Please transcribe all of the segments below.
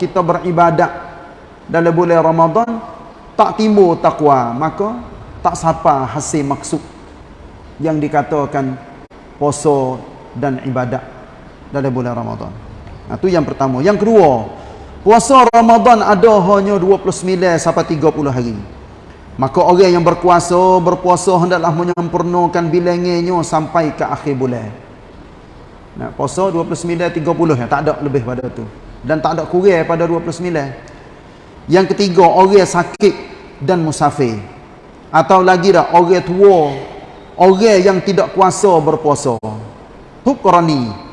kita beribadat dalam bulan Ramadan tak timbul takwa maka tak sapa hasil maksud yang dikatakan puasa dan ibadat dalam bulan Ramadan. Nah, itu yang pertama. Yang kedua, puasa Ramadan ada hanya 29 sampai 30 hari. Maka orang yang berkuasa, berpuasa hendaklah menyempurnakan bilangnya sampai ke akhir bulan. Nah, puasa 29 30 ya, tak ada lebih pada tu. Dan tak ada kurang pada 29. Yang ketiga, orang sakit dan musafir. Atau lagi dah orang tua, orang yang tidak kuasa berpuasa. Tukrani.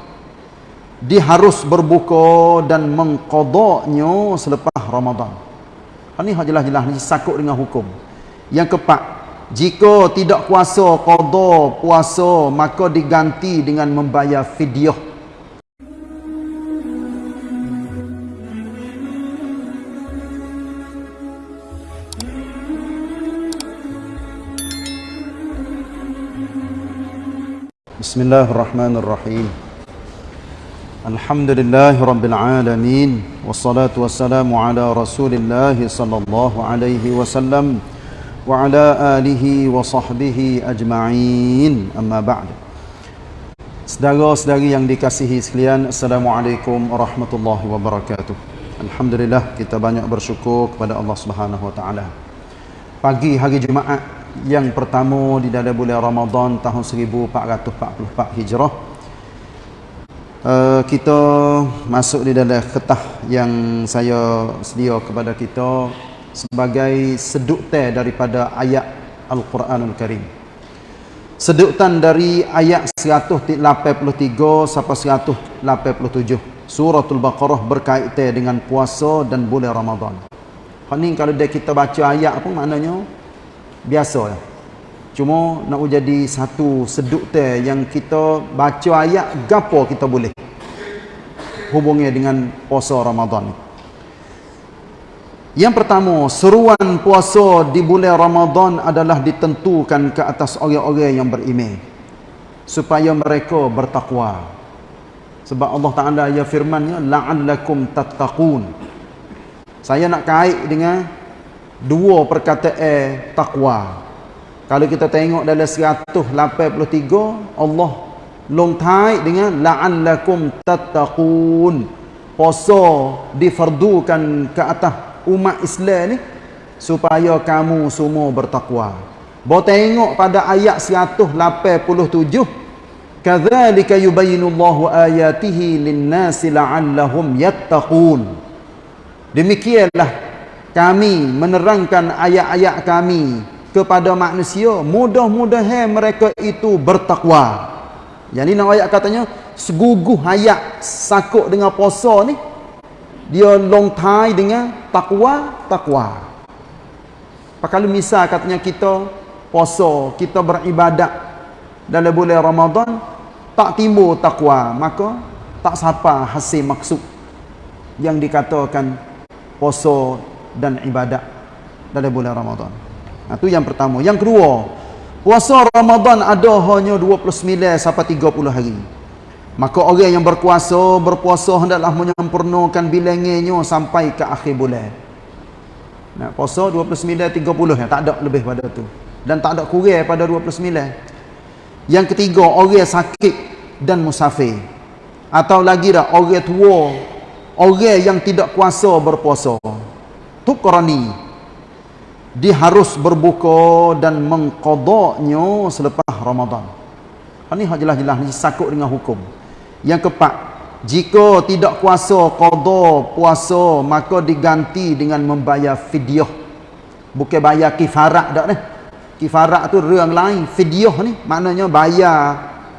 Dia harus berbuka dan mengqadanya selepas Ramadan. Ini jelas-jelas ni sakut dengan hukum. Yang keempat, jika tidak kuasa qada puasa, maka diganti dengan membayar fidyah. Bismillahirrahmanirrahim. Alhamdulillah rabbil alamin. Wassalatu wassalamu ala Rasulillah sallallahu alaihi wasallam wa ala alihi wa sahbihi ajma'in. Amma ba'd Saudara-saudari yang dikasihi sekalian Assalamualaikum warahmatullahi wabarakatuh. Alhamdulillah kita banyak bersyukur kepada Allah Subhanahu wa taala. Pagi hari Jumaat yang pertama di dalam bulan Ramadan tahun 1444 Hijrah Uh, kita masuk di dalam ketah yang saya sedia kepada kita sebagai seduktan daripada ayat Al-Quranul Karim. Seduktan dari ayat 183 sampai 187. Suratul Baqarah berkaitan dengan puasa dan bulan Ramadan. Ini kalau dia kita baca ayat apa maknanya? Biasa ya. Cuma nak jadi satu seduktan yang kita baca ayat gapo kita boleh hubungnya dengan puasa Ramadan ni. Yang pertama, seruan puasa di bulan Ramadan adalah ditentukan ke atas orang-orang yang beriman supaya mereka bertakwa. Sebab Allah Taala ya firman-Nya la'allakum tattaqun. Saya nak kait dengan dua perkataan takwa. Kalau kita tengok dalam 183 Allah long tai dengan la'allakum tattaqun. Puasa difardukan ke atas umat Islam ni supaya kamu semua bertakwa. Bawa tengok pada ayat 187 kadzalika yubayyinullahu ayatihi lin-nasi la'allahum yattaqun. Demikianlah kami menerangkan ayat-ayat kami kepada manusia mudah-mudahan mereka itu bertakwa. Jadi nak ayat katanya seguguh ayat sakut dengan puasa ni dia long tie dengan takwa takwa kalau misal katanya kita puasa kita beribadat dalam bulan Ramadan tak timbul takwa maka tak sapa hasil maksud yang dikatakan puasa dan ibadat dalam bulan Ramadan nah, itu yang pertama yang kedua puasa Ramadan ada hanya 29 sampai 30 hari Maka orang yang berkuasa, berpuasa hendaklah menyempurnakan bilangnya sampai ke akhir bulan. Nah, puasa 29 30 ya, tak ada lebih pada tu. Dan tak ada kurang pada 29. Yang ketiga, orang sakit dan musafir. Atau lagi dah orang tua, orang yang tidak kuasa berpuasa. Tukrani. Dia harus berbuka dan mengqadanya selepas Ramadan. Ini jelas-jelas ni sakut dengan hukum. Yang keempat, jika tidak kuasa qada puasa, maka diganti dengan membayar fidyah. Bukan bayar kifarat dak ni. Kifarat tu orang lain, fidyah ni maknanya bayar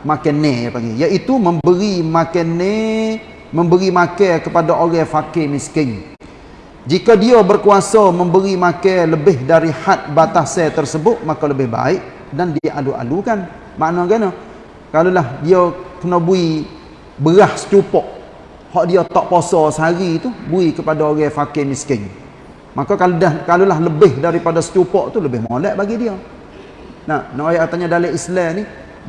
makan ni. Iaitu memberi makan ni, memberi makan kepada orang fakir miskin. Jika dia berkuasa memberi makan lebih dari had batas tersebut, maka lebih baik dan dia alu-alukan. Maknanya Kalaulah dia kena bui beras cupok hak dia tak puasa sehari tu bui kepada orang fakir miskin. Maka kalau dah kalaulah lebih daripada secupok tu lebih molek bagi dia. Nah nak ayat katanya dalam Islam ni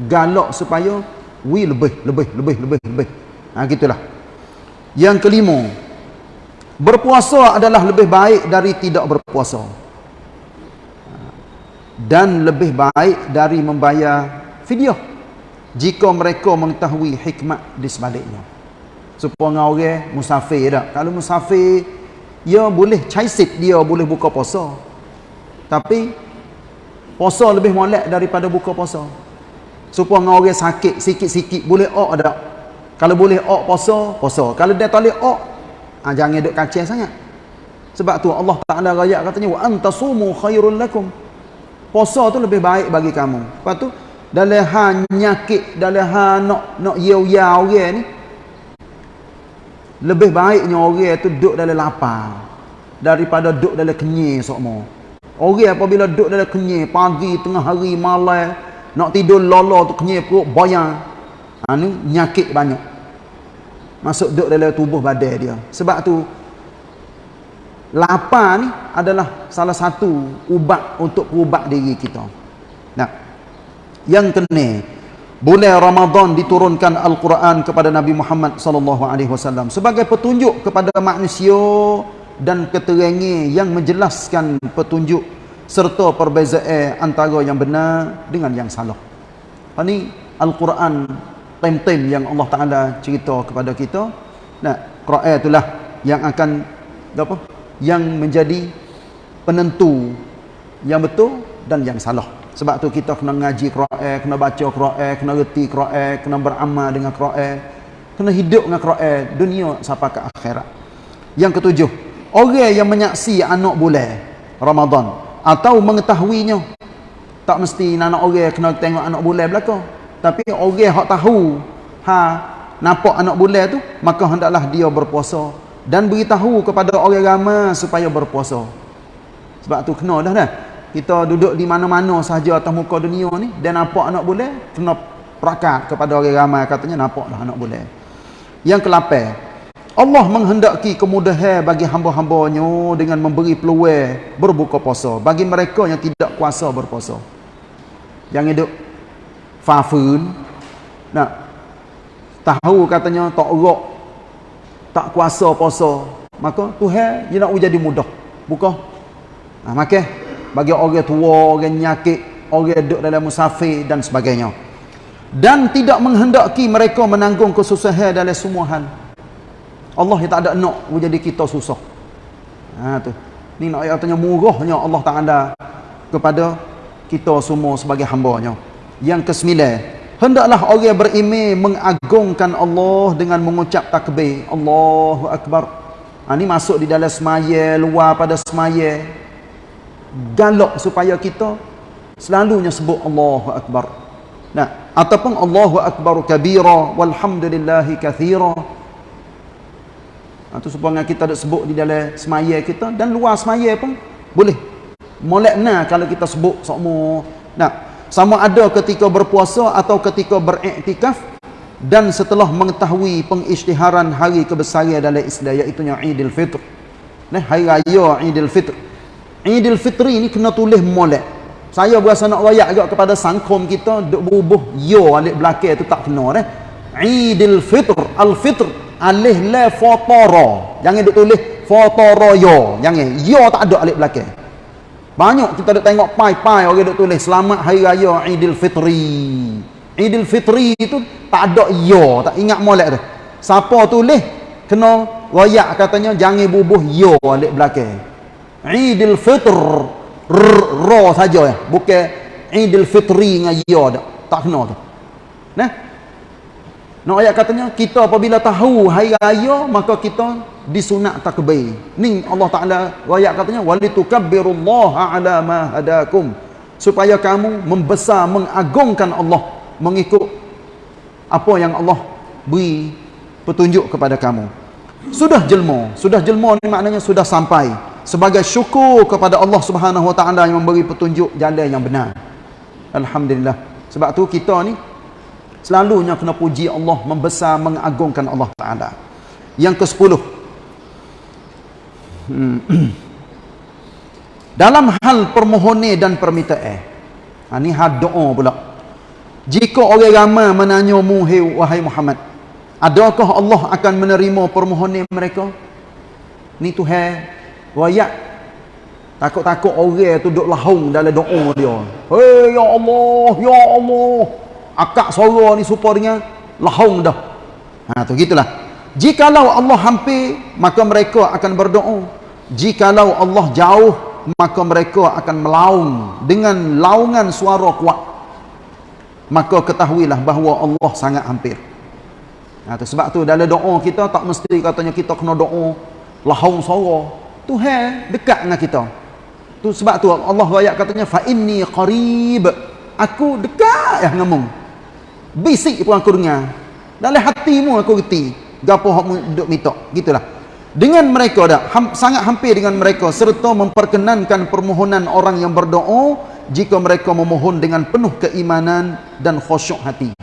galak supaya wi lebih lebih lebih lebih lebih. Ha gitulah. Yang kelima berpuasa adalah lebih baik dari tidak berpuasa. Dan lebih baik dari membayar fidyah jika mereka mengetahui hikmat di sebaliknya. Supaya orang musafir tak? Kalau musafir ya boleh caisit dia boleh buka puasa. Tapi puasa lebih molek daripada buka puasa. Supaya orang sakit sikit-sikit boleh ok tak? Kalau boleh ok puasa puasa. Kalau dia tak boleh ok ha, jangan duduk kacau sangat. Sebab tu Allah Ta'ala raya katanya wa antasumu khairul lakum. Puasa tu lebih baik bagi kamu. Lepas tu dalam hal nyakit dalam hal nak nak yau-yau orang ni lebih baiknya orang tu duduk dalam lapar daripada duduk dalam kenyir semua orang apabila duduk dalam kenyir pagi tengah hari malam nak tidur lolo tu kenyir perut bayang. Ha, ni nyakit banyak masuk duduk dalam tubuh badan dia. Sebab tu lapar ni adalah salah satu ubat untuk ubat diri kita. Nah. Yang kena bulan Ramadan diturunkan Al-Quran kepada Nabi Muhammad sallallahu alaihi wasallam sebagai petunjuk kepada manusia dan keterangan yang menjelaskan petunjuk serta perbezaan antara yang benar dengan yang salah. Ini Al-Quran tem-tem yang Allah Taala cerita kepada kita. Nah, Quran itulah yang akan apa? Yang menjadi penentu yang betul dan yang salah. Sebab tu kita kena ngaji Quran, kena baca Quran, kena reti Quran, kena beramal dengan Quran, kena hidup dengan Quran dunia sampai ke akhirat. Yang ketujuh, orang yang menyaksi anak bulan Ramadan atau mengetahuinya tak mesti anak orang kena tengok anak bulan belaka tapi orang hak tahu ha nampak anak bulan tu maka hendaklah dia berpuasa dan beritahu kepada orang ramai supaya berpuasa. Sebab tu kena dah dah. Kita duduk di mana-mana sahaja atas muka dunia ni dan nampak anak bulan kena perakat kepada orang ramai katanya nampaklah anak bulan yang ke-8 Allah menghendaki kemudahan bagi hamba-hambanya dengan memberi peluang berbuka puasa bagi mereka yang tidak kuasa berpuasa. Yang hidup fafun nak tahu katanya tak erak tak kuasa puasa maka Tuhan dia nak jadi mudah buka nah, maka bagi orang tua orang nyakit orang duduk dalam musafir dan sebagainya dan tidak menghendaki mereka menanggung kesusahan dalam semua hal. Allah yang tak ada nak menjadi kita susah. Ha tu. Ni nak ayat tanya murahnya Allah Taala kepada kita semua sebagai hamba-Nya yang kesembilan, hendaklah orang beriman mengagungkan Allah dengan mengucap takbir. Allahu Akbar. Ha, ini masuk di dalam semaya, luar pada semaya. Galak supaya kita selalunya sebut Allahu Akbar. Nah, ataupun Allahu Akbar kabira walhamdulillahi kathira. Itu ha, supaya kita ada sebut di dalam semaya kita dan luar semaya pun boleh. Molek nah kalau kita sebut semua. Nah, sama ada ketika berpuasa atau ketika beriktikaf dan setelah mengetahui pengisytiharan hari kebesaran dalam Islam iaitu Idul Fitr. Nah, hari raya Idul Fitr. Idul Fitri ni kena tulis molek. Saya berasa nak royak juga kepada sangkom kita duk berubah yo alif belakang tu tak kena dah. Idul Fitr, Al-Fitr, alif la fatara. Jangan duk tulis fatara yo. Jangan. Yo tak ada alif belakang. Banyak kita duk tengok pai-pai orang duk tulis selamat hari raya Idul Fitri. Idul Fitri itu tak ada ya, tak ingat molek tu. Siapa tulis kena royak katanya jangan bubuh ya alik belakang. Idul Fitr ra saja ya, bukan Fitri dengan ya dak. Tak kena tu. Nah. Nak ayat katanya kita apabila tahu hari raya maka kita disunat takbir. Ni Allah Taala ayat katanya walitukabbirullaha ala ma hadakum supaya kamu membesar mengagungkan Allah mengikut apa yang Allah beri petunjuk kepada kamu. Sudah jelma, sudah jelma ni maknanya sudah sampai sebagai syukur kepada Allah Subhanahu Wa Taala yang memberi petunjuk jalan yang benar. Alhamdulillah. Sebab tu kita ni selalunya kena puji Allah membesar mengagungkan Allah Taala. Yang ke-10 Hmm. Dalam hal permohonan dan permintaan. Ha ni had doa pula. Jika orang ramai menanya mu wahai Muhammad, adakah Allah akan menerima permohonan mereka? ni Tuhan royak takut-takut orang tu duduk lahung dalam doa dia hei ya Allah ya Allah akak suara ni supaya dengan lahung dah ha tu gitulah jikalau Allah hampir maka mereka akan berdoa jikalau Allah jauh maka mereka akan melaung dengan laungan suara kuat maka ketahuilah bahawa Allah sangat hampir Ha, tu, sebab tu dalam doa kita tak mesti katanya kita kena doa lahung suara. Tuhan dekat dengan kita. Tu sebab tu Allah ayat katanya fa inni qarib. Aku dekat ya ngomong. Bisik pun aku dengar. Dalam hatimu aku reti. Gapo hak duk minta. Gitulah. Dengan mereka dah ham, sangat hampir dengan mereka serta memperkenankan permohonan orang yang berdoa jika mereka memohon dengan penuh keimanan dan khusyuk hati.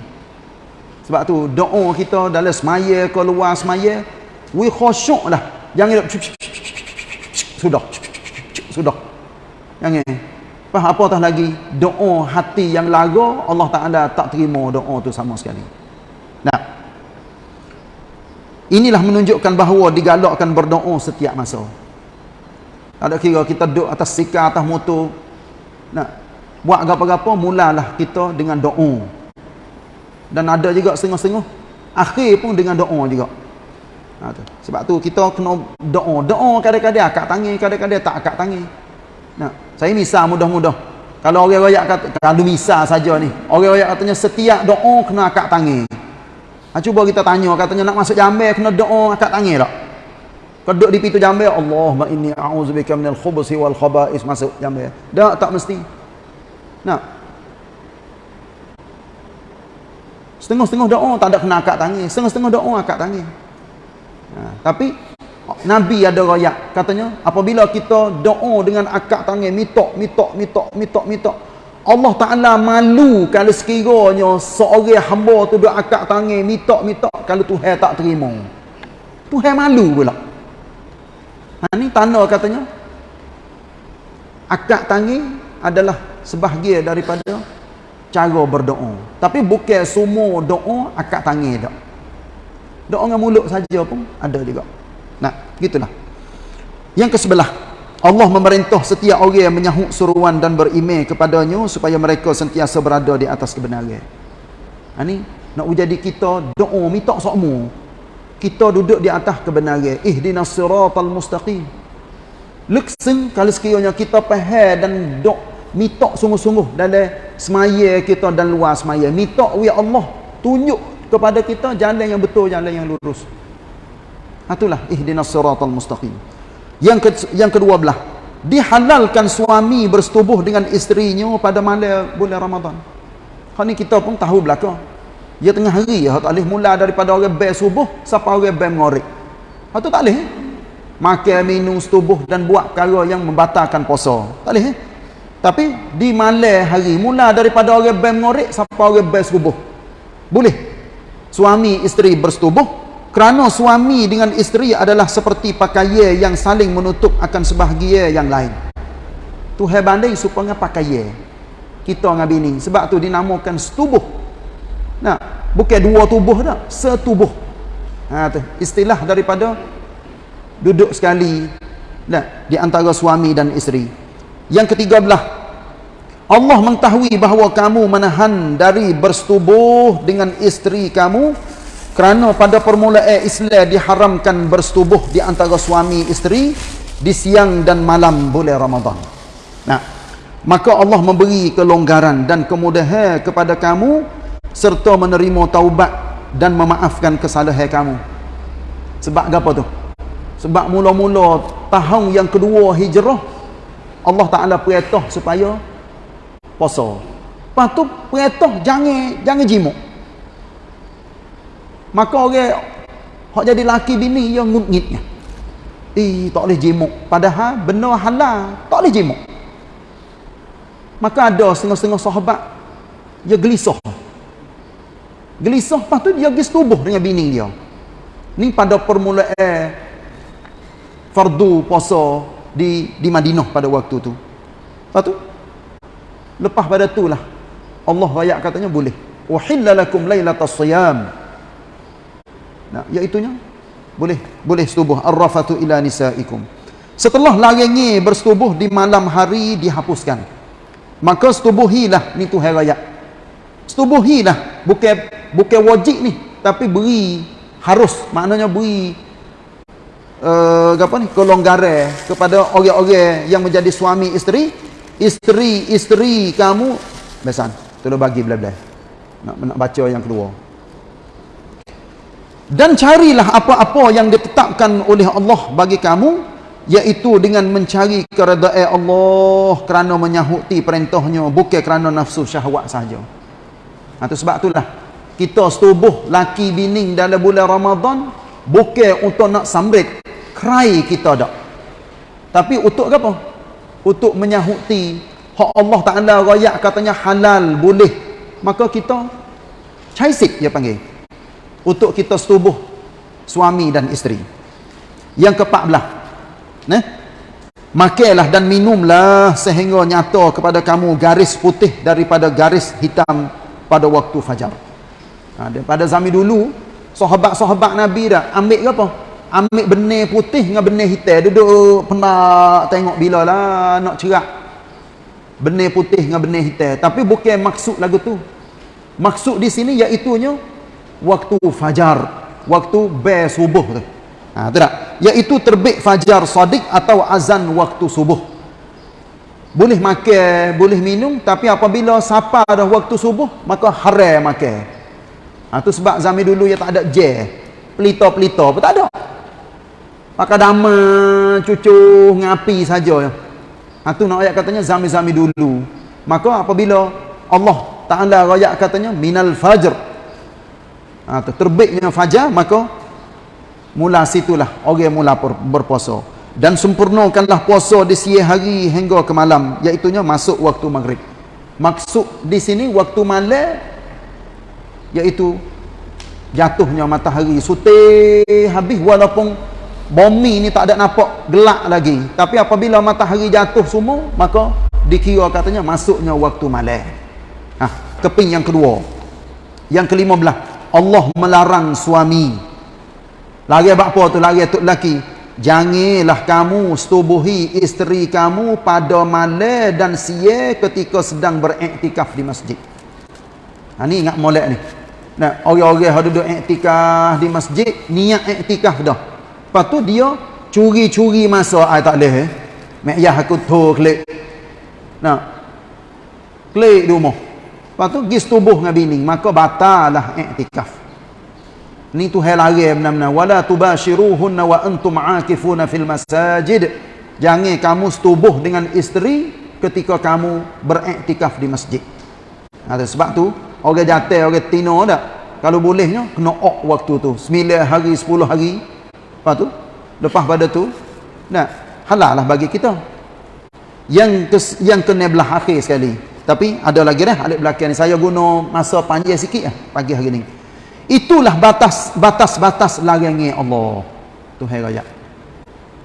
Sebab tu doa kita dalam semaya ke luar semaya, we khusyuk lah. Jangan sudah. Sudah. Jangan. Apa apa tah lagi doa hati yang laga Allah Taala tak terima doa tu sama sekali. Nah. Inilah menunjukkan bahawa digalakkan berdoa setiap masa. Tak ada kira kita duduk atas sikar atas motor. Nah. Buat apa-apa mulalah kita dengan doa dan ada juga setengah-setengah akhir pun dengan doa juga ha, tu. sebab tu kita kena doa doa kadang-kadang akak tangi kadang-kadang tak akak tangi nah, saya misal mudah-mudah. Kalau orang rakyat kata kalau misal saja ni orang rakyat katanya setiap doa kena akak tangi ha, cuba kita tanya katanya nak masuk jambil kena doa akak tangi tak? Keduk di pintu jambil Allahumma inni a'udzubika minal khubusi wal khaba'is masuk jambil tak tak mesti. Nah Setengah-setengah doa tak ada kena akad tangi. Setengah-setengah doa akad tangi. Ha, tapi Nabi ada rakyat katanya apabila kita doa dengan akad tangi mitok mitok mitok mitok mitok Allah Taala malu kalau sekiranya seorang hamba tu doa akad tangi mitok mitok kalau Tuhan tak terima. Tuhan malu pula. Ha ni tanda katanya akad tangi adalah sebahagian daripada cara berdoa. Tapi bukan semua doa akak tangi tak. Doa dengan mulut saja pun ada juga. Nah, gitulah. Yang ke sebelah, Allah memerintah setiap orang yang menyahut suruan dan berimeh kepadanya supaya mereka sentiasa berada di atas kebenaran. Ha ni nak jadi kita doa minta semua. Kita duduk di atas kebenaran. Ihdinas siratal mustaqim. Leksen kalau sekiranya kita faham dan doa mitok sungguh-sungguh dalam semaya kita dan luar semaya mitok ya Allah tunjuk kepada kita jalan yang betul jalan yang lurus itulah ihdinas siratal mustaqim yang ke, yang kedua belah dihalalkan suami bersetubuh dengan isterinya pada malam bulan Ramadan hari kita pun tahu belaka dia tengah hari ya tak boleh mula daripada orang bai subuh sampai orang bai mengorek itu tak boleh eh? makan minum setubuh dan buat perkara yang membatalkan puasa tak boleh eh? Tapi di malam hari mula daripada orang bem ngorek sampai orang bem subuh. Boleh. Suami isteri bersetubuh kerana suami dengan isteri adalah seperti pakaian yang saling menutup akan sebahagian yang lain. Tuhan banding supaya pakaian kita dengan bini sebab tu dinamakan setubuh. Nah, bukan dua tubuh dah, setubuh. Ha tu istilah daripada duduk sekali nah di antara suami dan isteri. Yang ketiga belah Allah mengetahui bahawa kamu menahan dari bersetubuh dengan isteri kamu kerana pada permulaan Islam diharamkan bersetubuh di antara suami isteri di siang dan malam bulan Ramadan. Nah, maka Allah memberi kelonggaran dan kemudahan kepada kamu serta menerima taubat dan memaafkan kesalahan kamu. Sebab apa tu? Sebab mula-mula tahun yang kedua hijrah Allah Taala perintah supaya puasa. Tu perintah jangan jangan jimuk. Maka orang hak jadi laki bini yang ngutngitnya. Eh tak boleh jimuk. Padahal benar halal, tak boleh jimuk. Maka ada setengah-setengah sahabat dia gelisah. Gelisah lepas tu dia pergi tubuh dengan bini dia. Ni pada permulaan fardu puasa di di Madinah pada waktu tu. Lepas tu Lepas pada itulah Allah ayat katanya boleh. Uhilla lakum lailatas siyam. Nah, iaitu nya boleh boleh setubuh. Arrafatu ila nisaikum. Setelah larangi bersetubuh di malam hari dihapuskan. Maka setubuhilah. Ni tu hari setubuhilah. Bukan bukan wajib ni. Tapi beri. Harus. Maknanya beri uh, apa ni? Kelonggaran kepada orang-orang yang menjadi suami isteri. Isteri-isteri kamu. Besan. Tolong bagi bla-bla nak nak baca yang kedua dan carilah apa-apa yang ditetapkan oleh Allah bagi kamu iaitu dengan mencari keredaan Allah kerana menyahuti perintahnya bukan kerana nafsu syahwat saja. Ha, sebab itulah kita setubuh laki bini dalam bulan Ramadan bukan untuk nak sambrit kerai kita dak. Tapi untuk apa? Untuk menyahuti hak Allah Taala royak katanya halal boleh. Maka kita caisik dia panggil untuk kita setubuh suami dan isteri. Yang ke-14. Nah. Makanlah dan minumlah sehingga nyata kepada kamu garis putih daripada garis hitam pada waktu fajar. Ha, pada zaman dulu, sahabat-sahabat Nabi dah ambil ke apa? Ambil benih putih dengan benih hitam. Duduk pernah tengok bila lah nak cerak. Benih putih dengan benih hitam. Tapi bukan maksud lagu tu. Maksud di sini iaitunya waktu fajar waktu be subuh tu. Ha tu tak? Iaitu terbit fajar sadiq atau azan waktu subuh. Boleh makan boleh minum tapi apabila sapa dah waktu subuh maka haram makan. Ha tu sebab zaman dulu ya tak ada je pelita-pelita pun tak ada. Maka dama cucu ngapi saja. Ha tu nak ayat katanya zaman-zaman dulu. Maka apabila Allah Taala ayat katanya minal fajr ha, terbitnya fajar maka mula situlah orang mula berpuasa. Dan sempurnakanlah puasa di siang hari hingga ke malam iaitu masuk waktu maghrib. Maksud di sini waktu malam iaitu jatuhnya matahari sutih habis walaupun bumi ni tak ada nampak gelap lagi. Tapi apabila matahari jatuh semua maka dikira katanya masuknya waktu malam. Ha, keping yang kedua. Yang kelima belah Allah melarang suami. Lagi apa tu lagi tu lelaki. Janganlah kamu setubuhi isteri kamu pada malam dan siang ketika sedang beriktikaf di masjid. Ha, ni ingat molek ni. Nah orang-orang yang duduk iktikaf di masjid niat iktikaf dah. Lepas tu dia curi-curi masa ai tak leh eh. Mek yah aku tu klik. Nah klik di rumah Lepas tu pergi setubuh dengan bini. Maka batalah iktikaf. Ni tu hal lari benar-benar. Wala tubashiruhunna wa antum akifuna fil masajid. Jangan kamu setubuh dengan isteri ketika kamu beriktikaf di masjid. Ada sebab tu, orang jatuh, orang tino tak? Kalau bolehnya, kena ok waktu tu. 9 hari, 10 hari. Lepas tu, lepas pada tu, nah, halal lah bagi kita. Yang ke, yang kena belah akhir sekali. Tapi ada lagi dah alik belakang ni. Saya guna masa panjang sikit lah pagi hari ni. Itulah batas batas batas larangan Allah. Tuhan raya.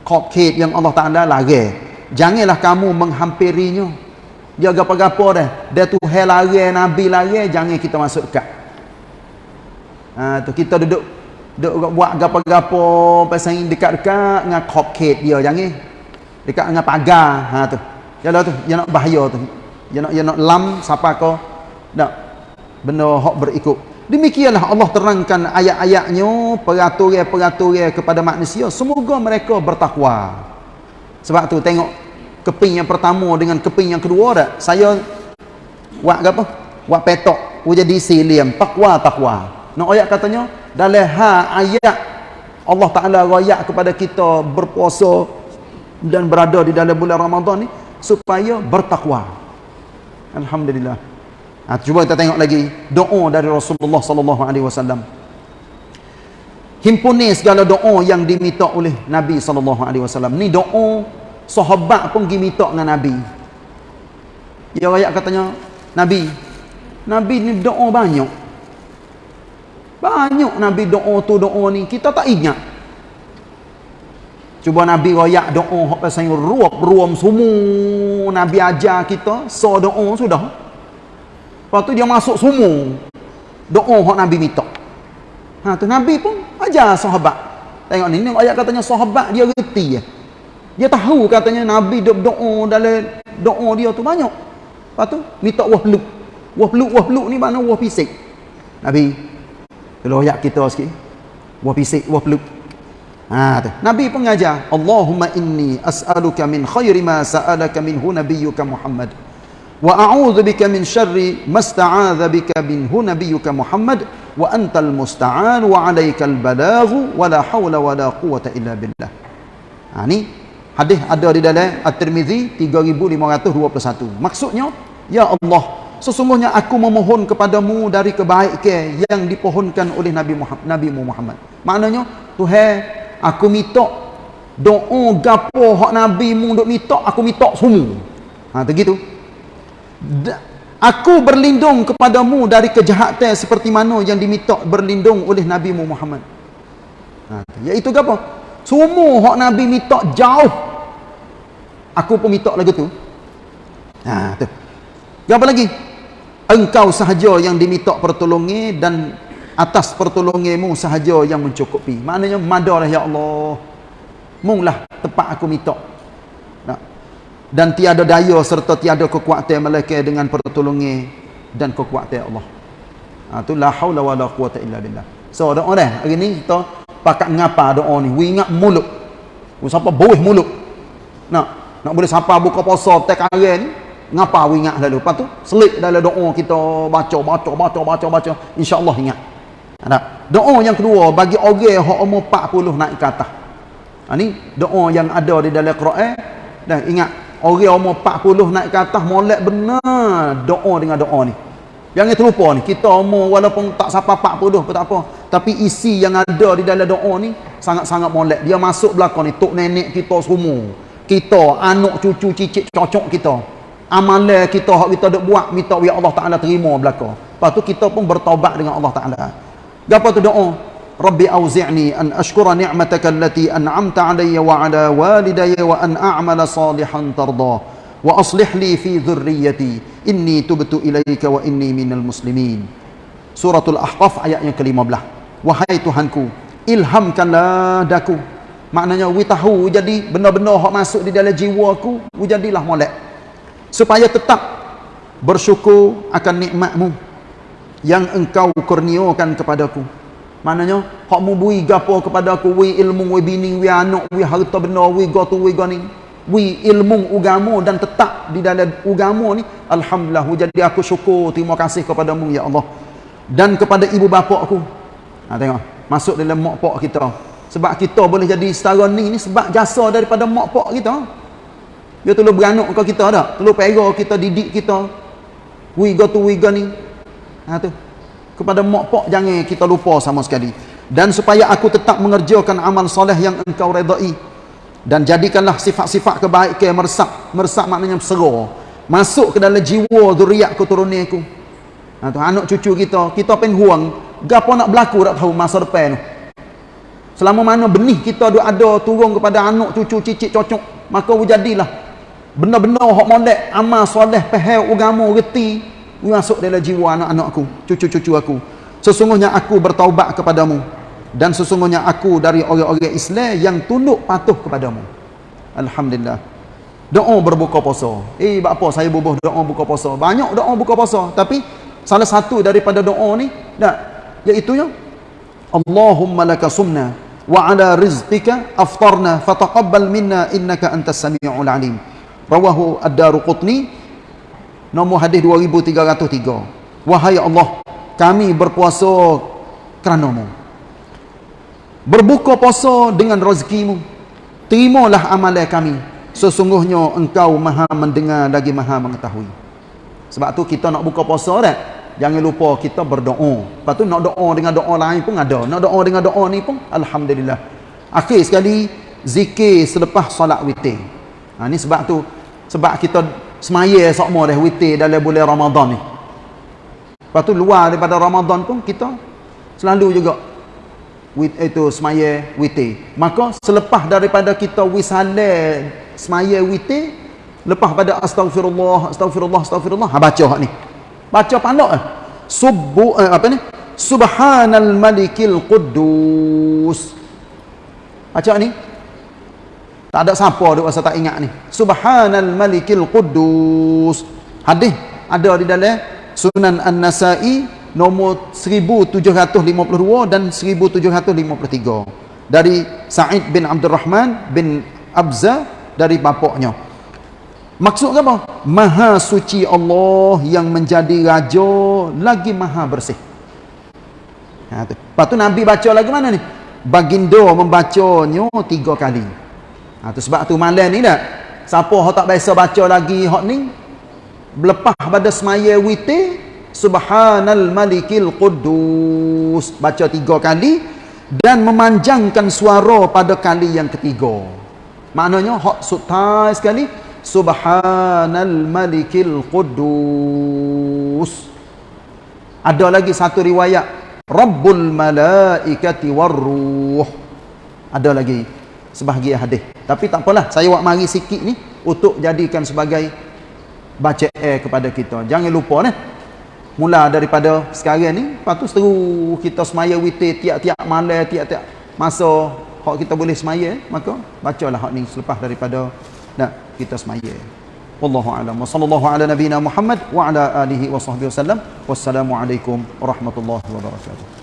Cupcake yang Allah Taala larang. Janganlah kamu menghampirinya. Dia gapo-gapo dah. Dia tu hal larang nabi larang jangan kita masuk dekat. Ha tu kita duduk duduk buat gapo-gapo pasal dekat-dekat dengan cupcake dia jangan. Dekat dengan pagar ha tu. Jalah tu, dia nak bahaya tu dia nak dia nak lam siapa kau? Nak benda hak berikut. Demikianlah Allah terangkan ayat-ayatnya peraturan-peraturan kepada manusia. Semoga mereka bertakwa. Sebab tu tengok keping yang pertama dengan keping yang kedua dah saya buat apa? Buat petok. Jadi silim takwa takwa. Nak ayat katanya dalam ha ayat Allah Taala royak kepada kita berpuasa dan berada di dalam bulan Ramadan ni supaya bertakwa Alhamdulillah. Ha, cuba kita tengok lagi doa dari Rasulullah sallallahu alaihi wasallam. Himpuni segala doa yang diminta oleh Nabi sallallahu alaihi wasallam. Ni doa sahabat pun pergi minta dengan Nabi. Ya ayat katanya Nabi Nabi ni doa banyak. Banyak Nabi doa tu doa ni kita tak ingat. Cuba Nabi royak doa hak pasal ruap ruam semua Nabi ajar kita so doa sudah. Lepas tu dia masuk semua doa hak Nabi minta. Ha tu Nabi pun ajar sahabat. Tengok ni, ni ayat katanya sahabat dia reti ya. Dia tahu katanya Nabi duk doa dalam doa dia tu banyak. Lepas tu minta wah peluk. Wah peluk, wah peluk ni mana wah pisik. Nabi kalau ayat kita sikit. Wah pisik, wah peluk. Tu. Nabi pun ngajar, Allahumma inni as'aluka min khairi ma sa'alaka minhu nabiyyuka Muhammad. Wa a'udzu bika min syarri ma sta'adza bika minhu nabiyyuka Muhammad wa antal musta'an wa 'alaikal balaghu wa la haula wa la quwwata illa billah. Ha ni hadis ada di dalam At-Tirmizi 3521. Maksudnya, ya Allah, sesungguhnya aku memohon kepadamu dari kebaikan yang dipohonkan oleh Nabi Muhammad, Nabi Muhammad. Maknanya, Tuhan, aku minta doa gapo hak Nabi mu duk minta, aku minta semua. Ha begitu. Aku berlindung kepadamu dari kejahatan seperti mana yang diminta berlindung oleh Nabi Muhammad. Ha, iaitu apa? Semua hak Nabi minta jauh. Aku pun minta lagu tu. Ha, tu. Apa lagi? Engkau sahaja yang diminta pertolongan dan atas pertolonganmu sahaja yang mencukupi. Maknanya madarlah ya Allah. Munglah tempat aku minta dan tiada daya serta tiada kekuatan melainkan dengan pertolongan dan kekuatan Allah. Ha tu la haula wala quwata illa billah. So doa dah hari ni kita pakat ngapa doa ni. We ingat mulut. We siapa boleh mulut. Nak nak boleh siapa buka puasa tek hari ni ngapa we ingat lalu. Lepas tu selit dalam doa kita baca baca baca baca baca insya-Allah ingat. Ada. Doa yang kedua bagi orang hak umur 40 naik ke atas. Ha ni doa yang ada di dalam Quran dan ingat Orang umur 40 naik ke atas molek benar doa dengan doa ni. Jangan terlupa ni, kita umur walaupun tak sampai 40 pun tak apa. Tapi isi yang ada di dalam doa ni sangat-sangat molek. Dia masuk belakang ni, tok nenek kita semua. Kita, anak cucu cicit cocok kita. Amalan kita hak kita dok buat minta ya Allah Taala terima belaka. Lepas tu kita pun bertaubat dengan Allah Taala. Gapo tu doa? Rabbi auzi'ni an ashkura ni'mataka allati an'amta 'alayya wa 'ala walidayya wa an a'mala salihan tarda wa aslih li fi dhurriyyati inni tubtu ilayka wa inni minal muslimin. Suratul Ahqaf ayat yang ke-15. Wahai Tuhanku, ilhamkanlah daku. Maknanya we tahu jadi benar-benar hak masuk di dalam jiwa aku, jadilah molek. Supaya tetap bersyukur akan nikmatmu yang engkau kurniakan kepadaku. Maknanya hak membui gapo kepada aku wi ilmu wi bini wi anak wi harta benda wi gotu wi gani wi ilmu agama dan tetap di dalam agama ni alhamdulillah jadi aku syukur terima kasih kepadamu ya Allah. Dan kepada ibu bapa aku. Ha tengok masuk dalam mak pak kita. Sebab kita boleh jadi setara ni ni sebab jasa daripada mak pak kita. Dia tolong beranak ke kita dah tolong pera kita didik kita. Wi gotu wi gani ha tu. Kepada mak pak jangan kita lupa sama sekali. Dan supaya aku tetap mengerjakan amal soleh yang engkau redai. Dan jadikanlah sifat-sifat kebaikan meresap. Meresap maknanya bersera masuk ke dalam jiwa zuriat keturunan aku. Ha, tu, anak cucu kita. Kita pengen huang. Gapo nak berlaku tak tahu masa depan tu. Selama mana benih kita ada turun kepada anak cucu cicit cocok maka jadilah benar-benar hak molek amal soleh pahal agama reti masuk dalam jiwa anak-anakku, cucu-cucu aku. Sesungguhnya aku bertaubat kepadamu dan sesungguhnya aku dari orang-orang Islam yang tunduk patuh kepadamu. Alhamdulillah. Doa berbuka puasa. Eh, apa saya bubuh doa buka puasa? Banyak doa buka puasa, tapi salah satu daripada doa ni, dak, iaitu ya Allahumma laka sumna wa ala rizqika aftarna fataqabbal minna innaka antas samiul alim. Rawahu Ad-Daruqutni Nombor hadis 2303. Wahai Allah, kami berpuasa kerana-Mu. Berbuka puasa dengan rezekimu. Terimalah amalan kami. Sesungguhnya engkau maha mendengar lagi maha mengetahui. Sebab tu kita nak buka puasa dah. Jangan lupa kita berdoa. Lepas tu nak doa dengan doa lain pun ada. Nak doa dengan doa ni pun Alhamdulillah. Akhir sekali, zikir selepas solat witir. Ha, ni sebab tu. Sebab kita semaya sokmo dah witir dalam bulan Ramadan ni. Lepas tu luar daripada Ramadan pun kita selalu juga wit itu semaya witir. Maka selepas daripada kita wisale semaya witir, lepas pada astagfirullah, astagfirullah, astagfirullah, ha baca hak ni. Baca pandok eh. Subbu eh, apa ni? Subhanal Malikil Quddus. Baca ni. Tak ada siapa duk rasa tak ingat ni. Subhanal Malikil Quddus. Hadis ada di dalam Sunan An-Nasa'i nombor 1752 dan 1753 dari Sa'id bin Abdul Rahman bin Abza dari bapaknya. Maksud apa? Maha suci Allah yang menjadi raja lagi maha bersih. Ha, tu. Lepas tu Nabi baca lagi mana ni? Baginda membacanya tiga kali. Ha, tu sebab tu malam ni dah. Siapa yang tak biasa baca lagi hak ni? Lepas pada semaya witi. Subhanal malikil Qudus. Baca tiga kali. Dan memanjangkan suara pada kali yang ketiga. Maknanya hak sutai sekali. Subhanal Malikil Quddus. Ada lagi satu riwayat Rabbul Malaikati Warruh. Ada lagi sebahagian hadis. Tapi tak apalah, saya buat mari sikit ni untuk jadikan sebagai baca air kepada kita. Jangan lupa ni. Mula daripada sekarang ni, lepas tu seteru kita semaya witir tiap-tiap malam, tiap-tiap masa hak kita boleh semaya, maka bacalah hak ni selepas daripada nah kita semaya wallahu alam wa sallallahu ala nabiyyina muhammad wa ala alihi wa sahbihi wasallam wassalamu alaikum warahmatullahi wabarakatuh